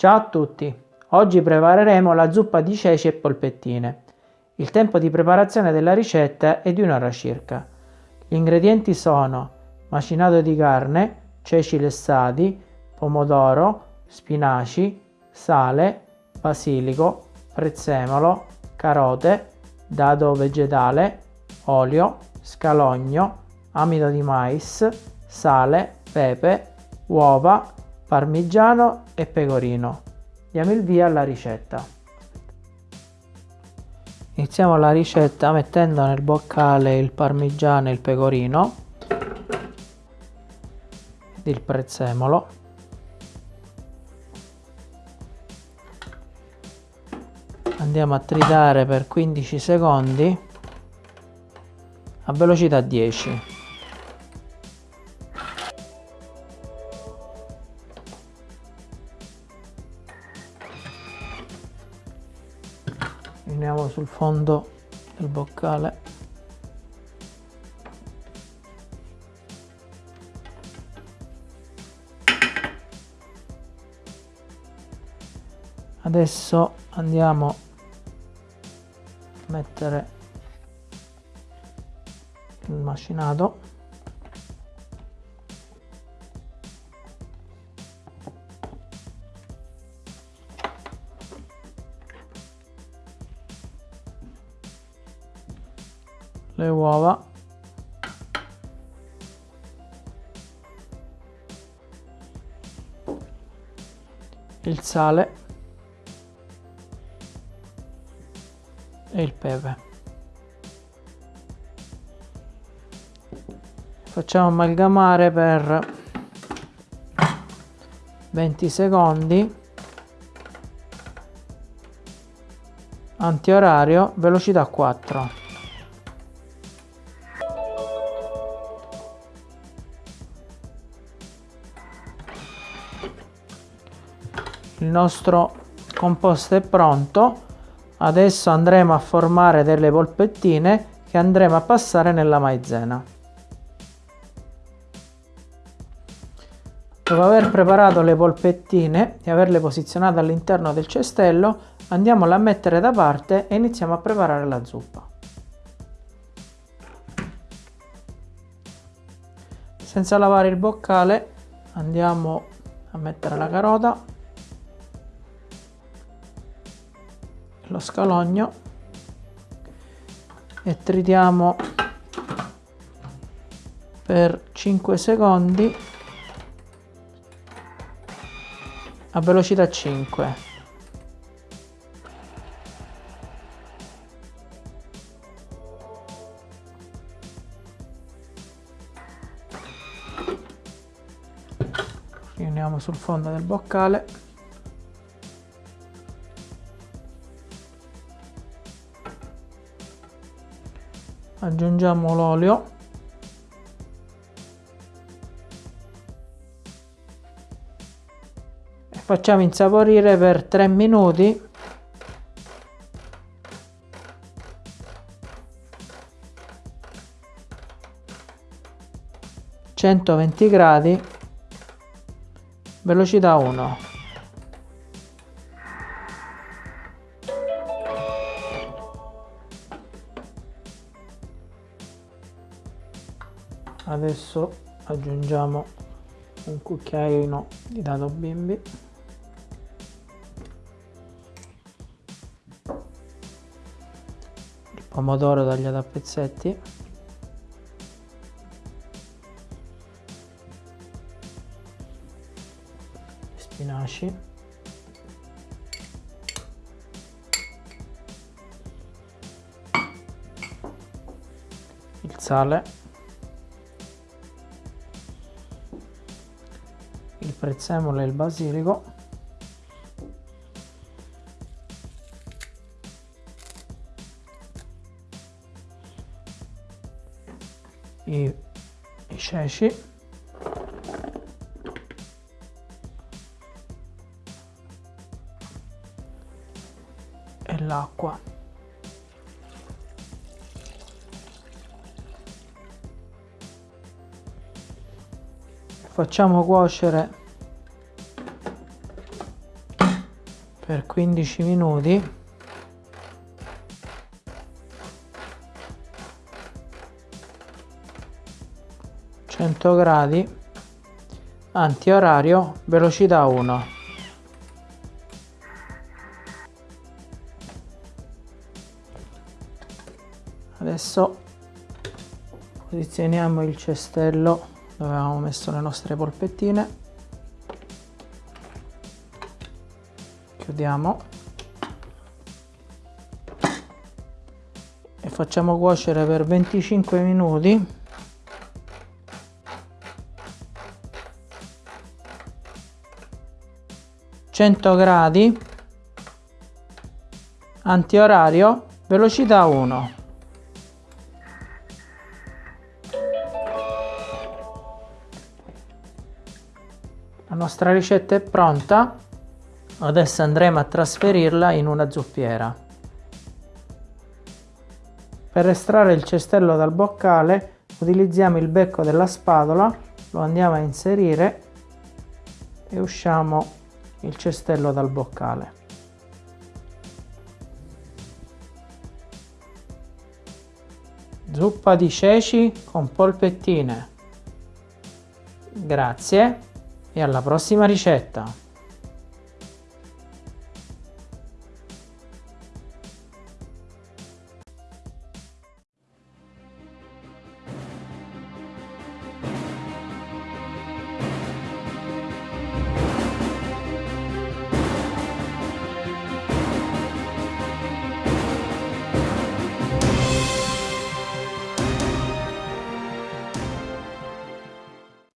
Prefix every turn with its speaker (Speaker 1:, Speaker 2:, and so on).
Speaker 1: Ciao a tutti! Oggi prepareremo la zuppa di ceci e polpettine. Il tempo di preparazione della ricetta è di un'ora circa. Gli ingredienti sono macinato di carne, ceci lessati, pomodoro, spinaci, sale, basilico, prezzemolo, carote, dado vegetale, olio, scalogno, amido di mais, sale, pepe, uova, parmigiano e pecorino. Diamo il via alla ricetta. Iniziamo la ricetta mettendo nel boccale il parmigiano e il pecorino ed il prezzemolo. Andiamo a tritare per 15 secondi a velocità 10. Riuniamo sul fondo del boccale. Adesso andiamo a mettere il macinato le uova. Il sale. E il pepe. Facciamo amalgamare per 20 secondi. Antiorario velocità 4 nostro composto è pronto. Adesso andremo a formare delle polpettine che andremo a passare nella maizena. Dopo aver preparato le polpettine e averle posizionate all'interno del cestello andiamole a mettere da parte e iniziamo a preparare la zuppa. Senza lavare il boccale andiamo a mettere la carota lo scalogno e tritiamo per 5 secondi a velocità 5 riuniamo sul fondo del boccale aggiungiamo l'olio. E facciamo insaporire per 3 minuti. centoventi gradi velocità 1 adesso aggiungiamo un cucchiaino di dado bimbi. Il pomodoro tagliato a pezzetti. Spinaci. Il sale prezzemolo e il basilico. I, i ceci. E l'acqua. Facciamo cuocere per 15 minuti. Gradi. Antiorario velocità 1 adesso posizioniamo il cestello dove avevamo messo le nostre polpettine chiudiamo. E facciamo cuocere per 25 minuti. Gradi. Antiorario velocità 1 la nostra ricetta è pronta adesso andremo a trasferirla in una zuppiera. Per estrarre il cestello dal boccale utilizziamo il becco della spatola lo andiamo a inserire e usciamo il cestello dal boccale. Zuppa di ceci con polpettine. Grazie e alla prossima ricetta